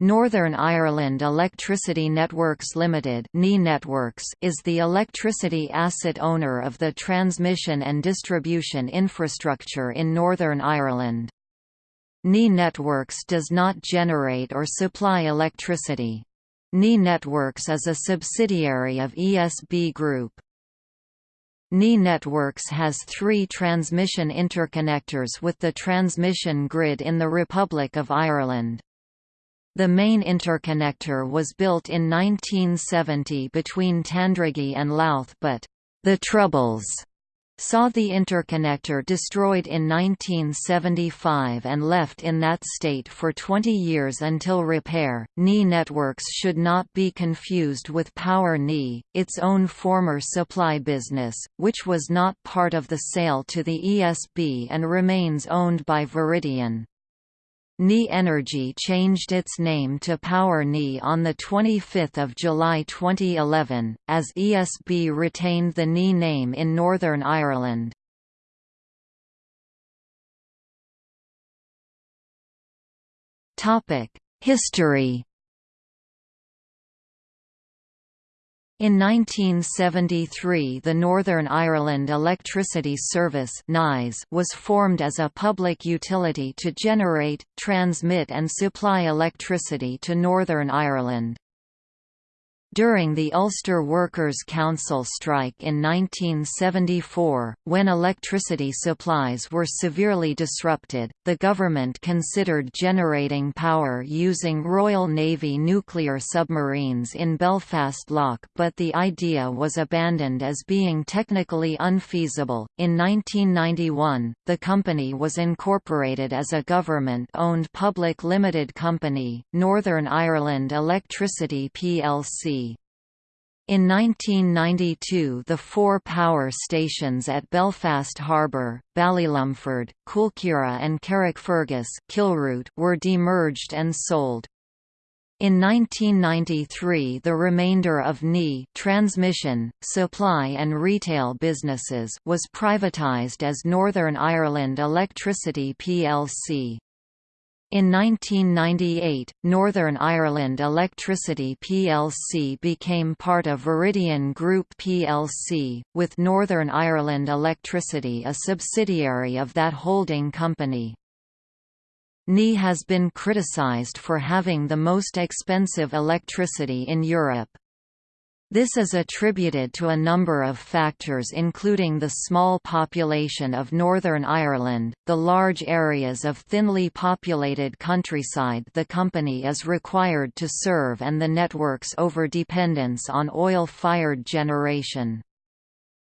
Northern Ireland Electricity Networks Limited Networks is the electricity asset owner of the transmission and distribution infrastructure in Northern Ireland. NI Networks does not generate or supply electricity. NI Networks is a subsidiary of ESB Group. NI Networks has three transmission interconnectors with the transmission grid in the Republic of Ireland. The main interconnector was built in 1970 between Tandragee and Louth but the Troubles saw the interconnector destroyed in 1975 and left in that state for 20 years until repair. NI Networks should not be confused with Power NI, its own former supply business, which was not part of the sale to the ESB and remains owned by Viridian. NI Energy changed its name to Power NI on 25 July 2011, as ESB retained the NI name in Northern Ireland. History In 1973 the Northern Ireland Electricity Service was formed as a public utility to generate, transmit and supply electricity to Northern Ireland. During the Ulster Workers' Council strike in 1974, when electricity supplies were severely disrupted, the government considered generating power using Royal Navy nuclear submarines in Belfast Lough, but the idea was abandoned as being technically unfeasible. In 1991, the company was incorporated as a government owned public limited company, Northern Ireland Electricity plc. In 1992 the four power stations at Belfast Harbour, Ballylumford, Coolkeeragh and Carrickfergus Kilroot were demerged and sold. In 1993 the remainder of NI transmission, supply and retail businesses was privatised as Northern Ireland Electricity plc. In 1998, Northern Ireland Electricity plc became part of Viridian Group plc, with Northern Ireland Electricity a subsidiary of that holding company. NI has been criticised for having the most expensive electricity in Europe. This is attributed to a number of factors including the small population of Northern Ireland, the large areas of thinly populated countryside the company is required to serve and the network's over-dependence on oil-fired generation.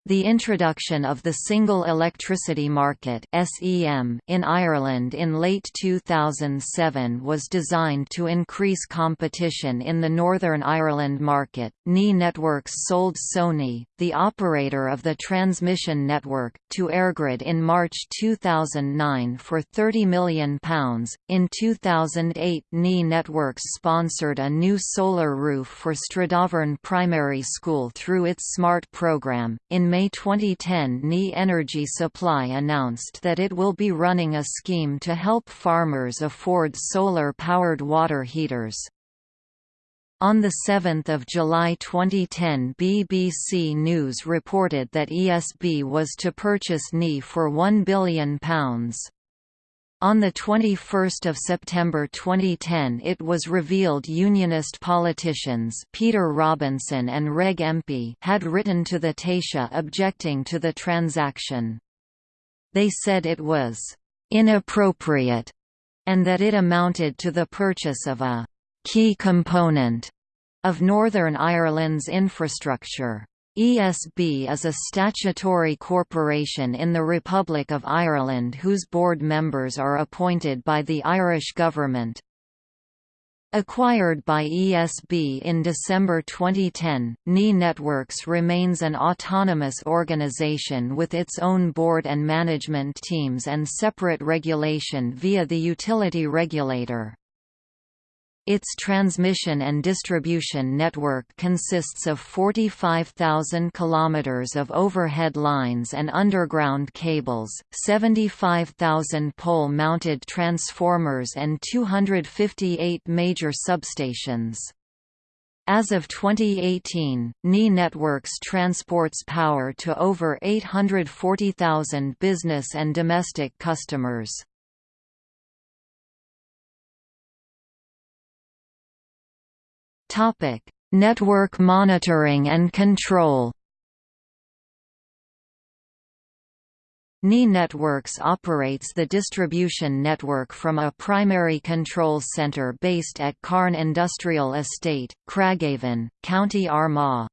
The introduction of the Single Electricity Market in Ireland in late 2007 was designed to increase competition in the Northern Ireland market. NI Networks sold SONI, the operator of the transmission network, to EirGrid in March 2009 for £30 million. In 2008, NI Networks sponsored a new solar roof for Stradavern Primary School through its SMART program. In May 2010 NI Energy Supply announced that it will be running a scheme to help farmers afford solar-powered water heaters. On 7 July 2010 BBC News reported that ESB was to purchase NI for £1 billion. On 21 September 2010 it was revealed Unionist politicians Peter Robinson and Reg Empey had written to the Taoiseach objecting to the transaction. They said it was «inappropriate» and that it amounted to the purchase of a «key component» of Northern Ireland's infrastructure. ESB is a statutory corporation in the Republic of Ireland whose board members are appointed by the Irish government. Acquired by ESB in December 2010, NI Networks remains an autonomous organization with its own board and management teams and separate regulation via the utility regulator. Its transmission and distribution network consists of 45,000 kilometers of overhead lines and underground cables, 75,000 pole-mounted transformers and 258 major substations. As of 2018, NE Networks transports power to over 840,000 business and domestic customers. Topic: Network monitoring and control. NI Networks operates the distribution network from a primary control centre based at Carn Industrial Estate, Craigavon, County Armagh.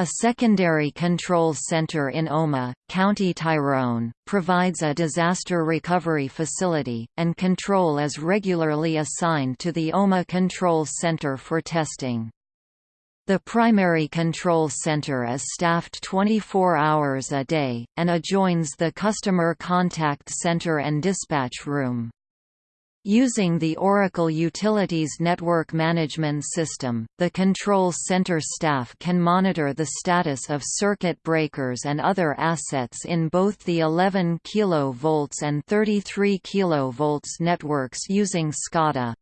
A secondary control center in Omagh, County Tyrone, provides a disaster recovery facility, and control is regularly assigned to the Omagh Control Center for testing. The primary control center is staffed 24 hours a day, and adjoins the Customer Contact Center and Dispatch Room. Using the Oracle Utilities Network Management System, the Control Center staff can monitor the status of circuit breakers and other assets in both the 11 kV and 33 kV networks using SCADA.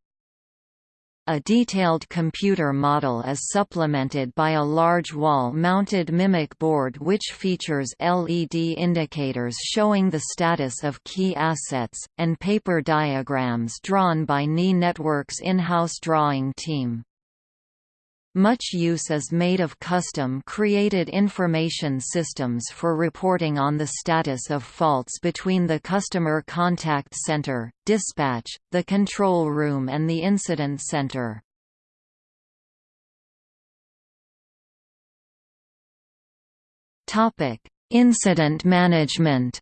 A detailed computer model is supplemented by a large wall-mounted MIMIC board which features LED indicators showing the status of key assets, and paper diagrams drawn by NI Network's in-house drawing team. Much use is made of custom-created information systems for reporting on the status of faults between the customer contact center, dispatch, the control room and the incident center. Incident management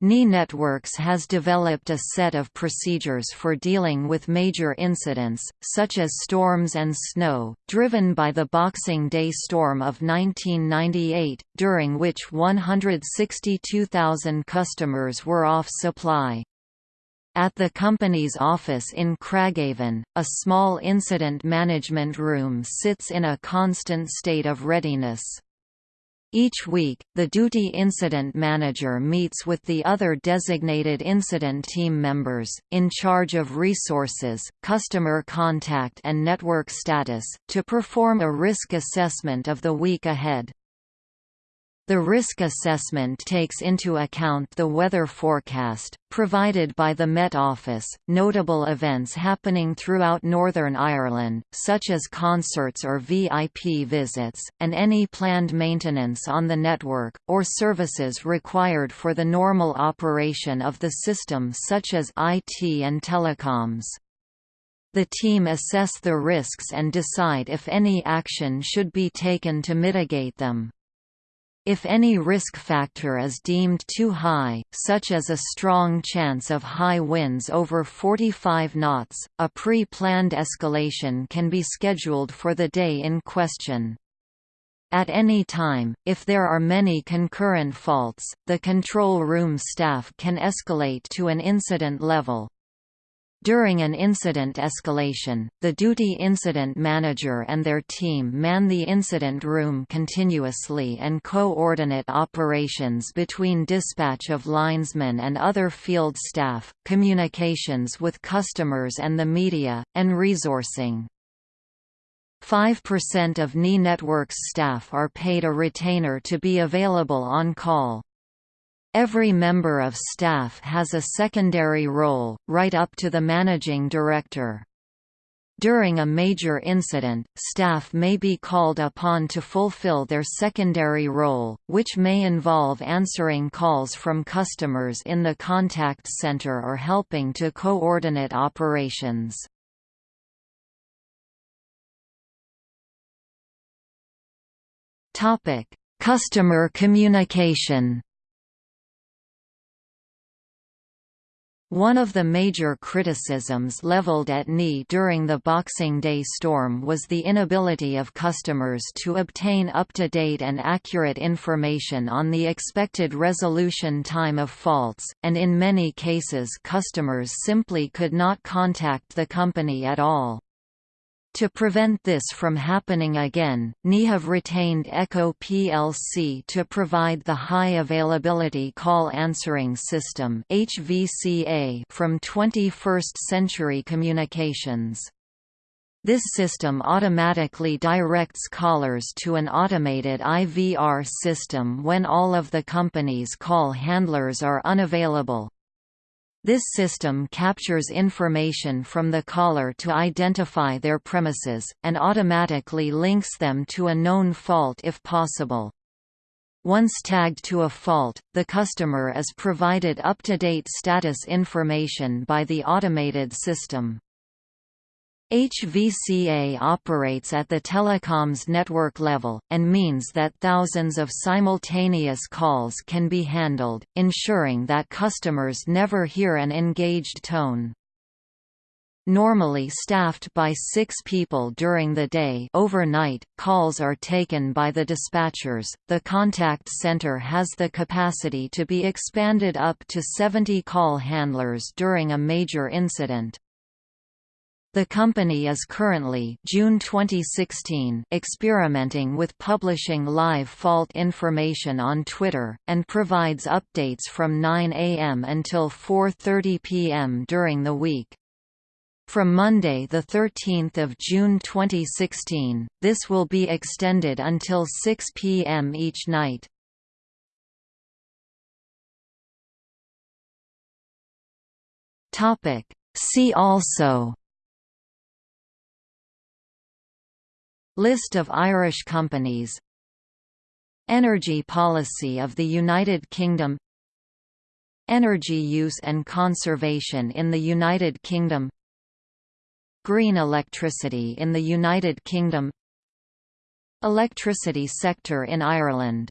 NI Networks has developed a set of procedures for dealing with major incidents, such as storms and snow, driven by the Boxing Day storm of 1998, during which 162,000 customers were off supply. At the company's office in Craigavon, a small incident management room sits in a constant state of readiness. Each week, the duty incident manager meets with the other designated incident team members, in charge of resources, customer contact and network status, to perform a risk assessment of the week ahead. The risk assessment takes into account the weather forecast, provided by the Met Office, notable events happening throughout Northern Ireland, such as concerts or VIP visits, and any planned maintenance on the network, or services required for the normal operation of the system such as IT and telecoms. The team assess the risks and decide if any action should be taken to mitigate them. If any risk factor is deemed too high, such as a strong chance of high winds over 45 knots, a pre-planned escalation can be scheduled for the day in question. At any time, if there are many concurrent faults, the control room staff can escalate to an incident level. During an incident escalation, the duty incident manager and their team man the incident room continuously and coordinate operations between dispatch of linesmen and other field staff, communications with customers and the media, and resourcing. 5% of NI Networks staff are paid a retainer to be available on call. Every member of staff has a secondary role, right up to the managing director. During a major incident, staff may be called upon to fulfill their secondary role, which may involve answering calls from customers in the contact center or helping to coordinate operations. Customer communication One of the major criticisms leveled at NI during the Boxing Day storm was the inability of customers to obtain up-to-date and accurate information on the expected resolution time of faults, and in many cases customers simply could not contact the company at all. To prevent this from happening again, NI have retained Echo plc to provide the High Availability Call Answering System from 21st Century Communications. This system automatically directs callers to an automated IVR system when all of the company's call handlers are unavailable, this system captures information from the caller to identify their premises, and automatically links them to a known fault if possible. Once tagged to a fault, the customer is provided up-to-date status information by the automated system. HVCA operates at the telecoms network level, and means that thousands of simultaneous calls can be handled, ensuring that customers never hear an engaged tone. Normally staffed by six people during the day overnight, calls are taken by the dispatchers. The contact center has the capacity to be expanded up to 70 call handlers during a major incident. The company is currently June 2016 experimenting with publishing live fault information on Twitter, and provides updates from 9 a.m. until 4.30 p.m. during the week. From Monday 13 June 2016, this will be extended until 6 p.m. each night. See also List of Irish companies. Energy policy of the United Kingdom. Energy use and conservation in the United Kingdom. Green electricity in the United Kingdom. Electricity sector in Ireland